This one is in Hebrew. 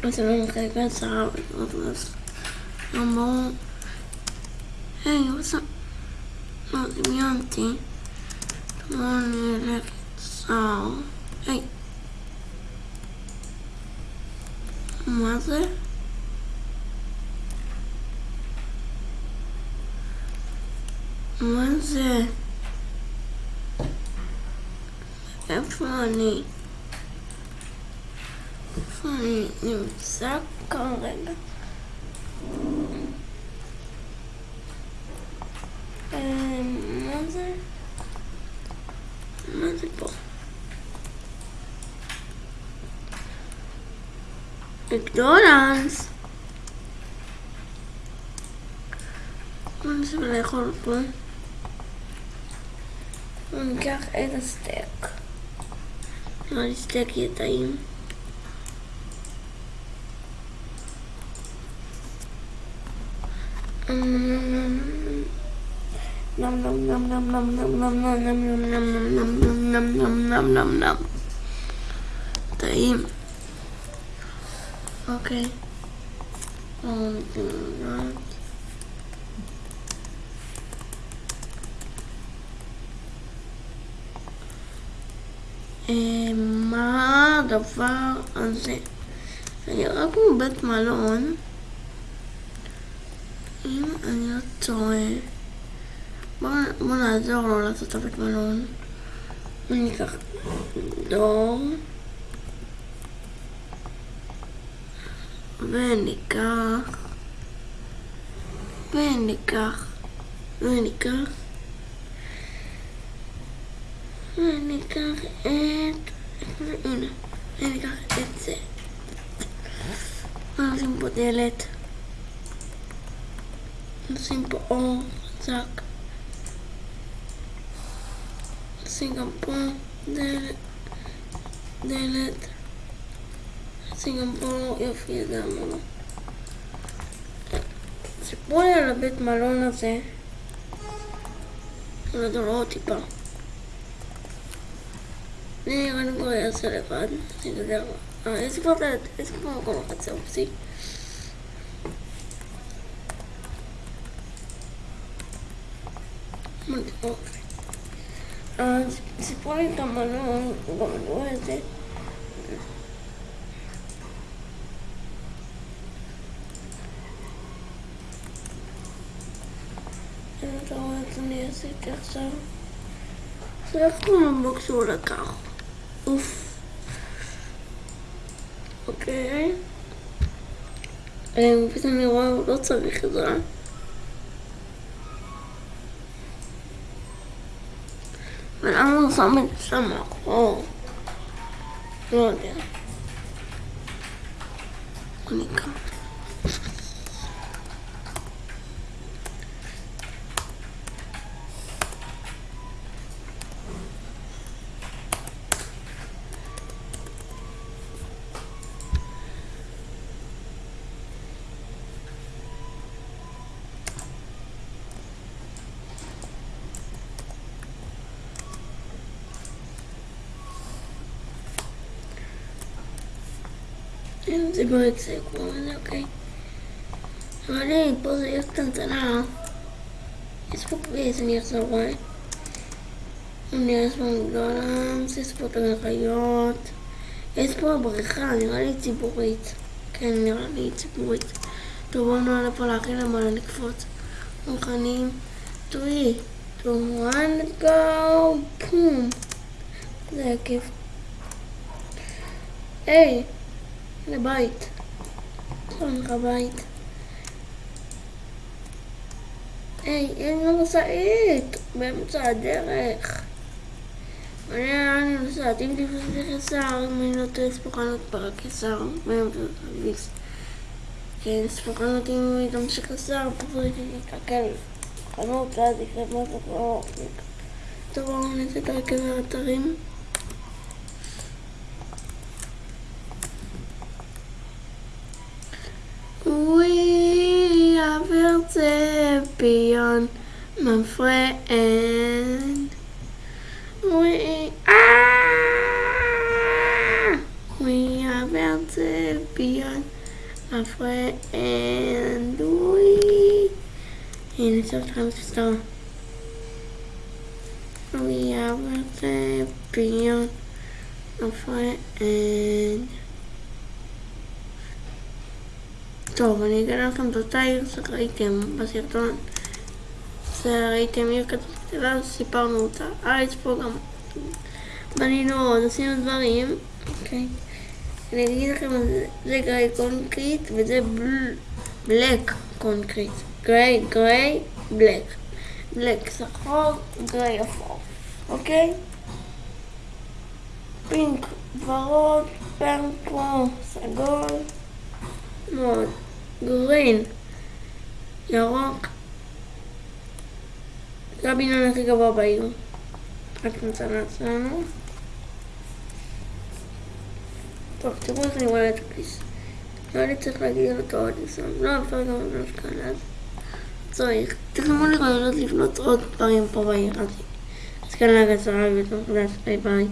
Você não quer casar com outras. Tá? Hey, what's up? Not the auntie. Come on, you so. Hey. Mother? Mother? That's funny. איפה אני נמצא כרגע? אה, מה זה? מה זה פה? מקדונלדס. בוא נשב לאכול פה. ניקח את הסטייק. נראה לי סטייק יהיה טעים. טעים. אוקיי. מה הדבר הזה? זה נראה כמו בית מלון. אם אני לא טועה, בואו נעזור לו לעשות את הבית מלון. ניקח דור. וניקח, וניקח, וניקח, וניקח את, הנה, וניקח את זה. נשים פה דלת. פה דלת. דלת. נשים גם פה יופי, זה אמרנו. סיפרו לי על הבית מלון הזה. על הדורות טיפה. אני לי כבר אעשה לבד. אה, איזה כבר דלת? איזה כבר מקום החצר? אופסי. אז סיפרו לי את המלון, אני רואה את זה. אם אתה רואה את אני עשיתי עכשיו. זה איך קוראים לו כשהוא לקח? אוף. אוקיי. פתאום אני רואה, הוא לא צריך עזרה. Men alla samlar inte samma koll. Gör det. Och ni kan. It was a good אוקיי. one, okay. I didn't put it something out. It's for business years away. יש פה מקדונלדס, יש פה את המחיות, יש פה הבריכה, נראה לי ציבורית. כן, נראה לי ציבורית. טוב, בואו נעלה פה להכין למעלה לקפוץ. מוכנים? 3, 2, one go! פום! זה הכיף. היי! היי! לבית. שם לך בית. היי, אין לו משאית באמצע הדרך. אני אני נוסעת, אם תפסתי חסר, אם אני לא טועה, יש פה חנות בקיסר, באמצע הכביש. כן, יש פה חנות אם היא תמשיך חסר, פשוט תקלקל חנות, ואז יקרה משהו כבר... טוב, בואו נצא את הרכב האתרים. we have built it beyond my friend. We ah, we are built it beyond my friend. We and sometimes still. we are built it beyond my friend. טוב, אני אגלה לכם את אותה עיר שראיתם בסרטון. זה ראיתם עיר כזאת קטנה, סיפרנו אותה. אה, יש פה גם... בנינו עוד, עשינו דברים. אוקיי. אני אגיד לכם, זה grey concrete וזה black concrete. grey, grey, black. black שחור, grey אפור. אוקיי? pink ורוד, purple, סגול, מאוד. green, ירוק. זה הבניין הכי גבוה בעיר. רק נמצא לעצמנו. טוב, תראו איך אני רואה את הכביס. לא אני צריך להגיד אותו עוד ניסיון. לא, אפשר גם לבנות כאן אז. צריך. תרשמו לי רעיונות לבנות עוד דברים פה בעיר הזאת. אז כאן להגעת ביי ביי.